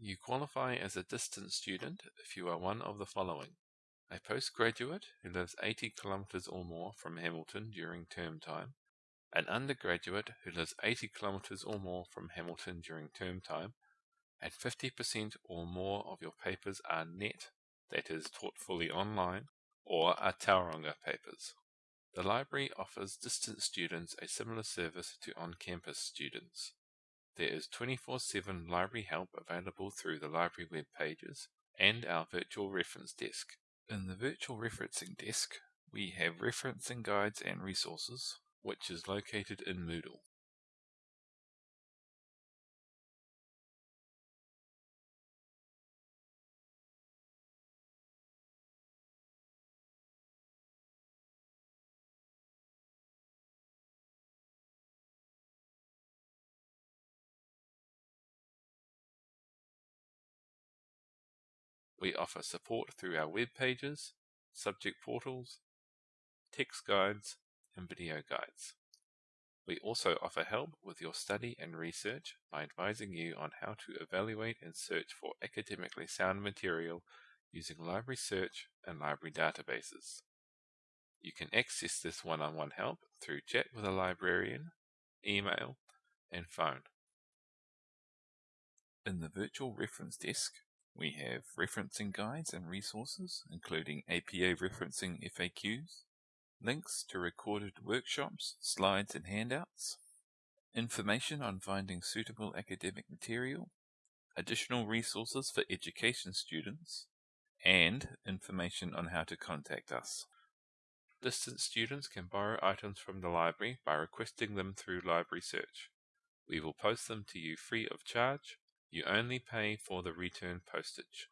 You qualify as a distance student if you are one of the following. A postgraduate who lives 80 kilometers or more from Hamilton during term time, an undergraduate who lives 80 kilometers or more from Hamilton during term time, and 50% or more of your papers are net, that is, taught fully online, or are Tauranga papers. The library offers distance students a similar service to on-campus students. There is 24-7 library help available through the library web pages and our virtual reference desk. In the virtual referencing desk, we have referencing guides and resources, which is located in Moodle. We offer support through our web pages, subject portals, text guides, and video guides. We also offer help with your study and research by advising you on how to evaluate and search for academically sound material using library search and library databases. You can access this one-on-one -on -one help through chat with a librarian, email, and phone. In the virtual reference desk, we have referencing guides and resources, including APA referencing FAQs, links to recorded workshops, slides and handouts, information on finding suitable academic material, additional resources for education students, and information on how to contact us. Distance students can borrow items from the library by requesting them through Library Search. We will post them to you free of charge you only pay for the return postage.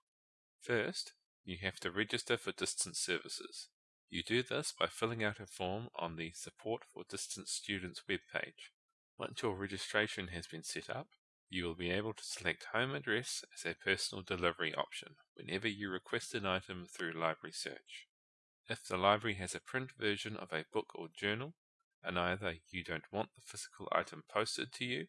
First, you have to register for distance services. You do this by filling out a form on the Support for Distance Students webpage. Once your registration has been set up, you will be able to select home address as a personal delivery option whenever you request an item through Library Search. If the library has a print version of a book or journal, and either you don't want the physical item posted to you,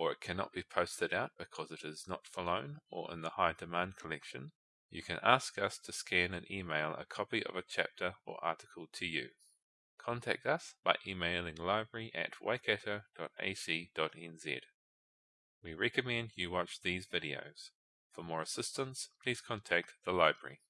or it cannot be posted out because it is not for loan or in the high demand collection, you can ask us to scan and email a copy of a chapter or article to you. Contact us by emailing library at waikato.ac.nz. We recommend you watch these videos. For more assistance, please contact the library.